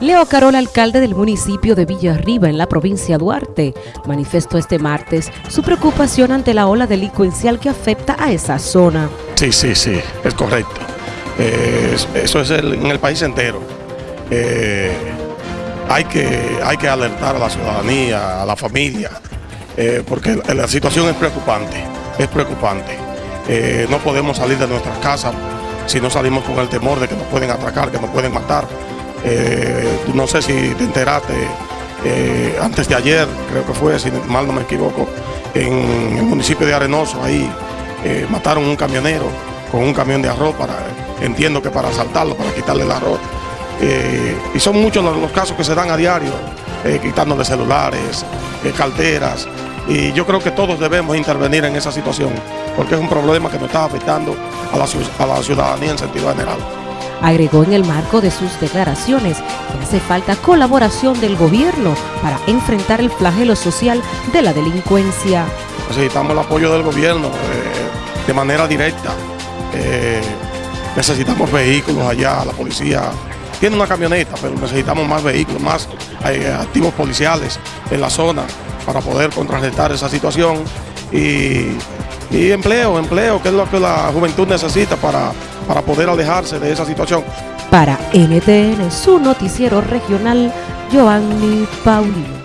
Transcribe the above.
Leo Carol, alcalde del municipio de Villarriba, en la provincia de Duarte, manifestó este martes su preocupación ante la ola delincuencial que afecta a esa zona. Sí, sí, sí, es correcto. Eh, eso es en el país entero. Eh, hay, que, hay que alertar a la ciudadanía, a la familia, eh, porque la situación es preocupante, es preocupante. no podemos salir de nuestras casas si no salimos con el temor de que nos pueden atracar, que nos pueden matar. Eh, no sé si te enteraste, eh, antes de ayer, creo que fue, si mal no me equivoco, en el municipio de Arenoso, ahí eh, mataron un camionero con un camión de arroz, para, entiendo que para asaltarlo, para quitarle el arroz. y son muchos los, casos que se dan a diario, quitándole celulares, carteras, y yo creo que todos debemos intervenir en esa situación, porque es un problema que nos está afectando a la, a la ciudadanía en sentido general. Agregó en el marco de sus declaraciones que hace falta colaboración del gobierno para enfrentar el flagelo social de la delincuencia. Necesitamos el apoyo del gobierno eh, de manera directa. Eh, necesitamos vehículos allá, la policía tiene una camioneta, pero necesitamos más vehículos, más eh, activos policiales en la zona para poder contrarrestar esa situación y, y empleo, empleo, que es lo que la juventud necesita para para poder alejarse de esa situación. Para NTN, su noticiero regional, Joanny Paulino.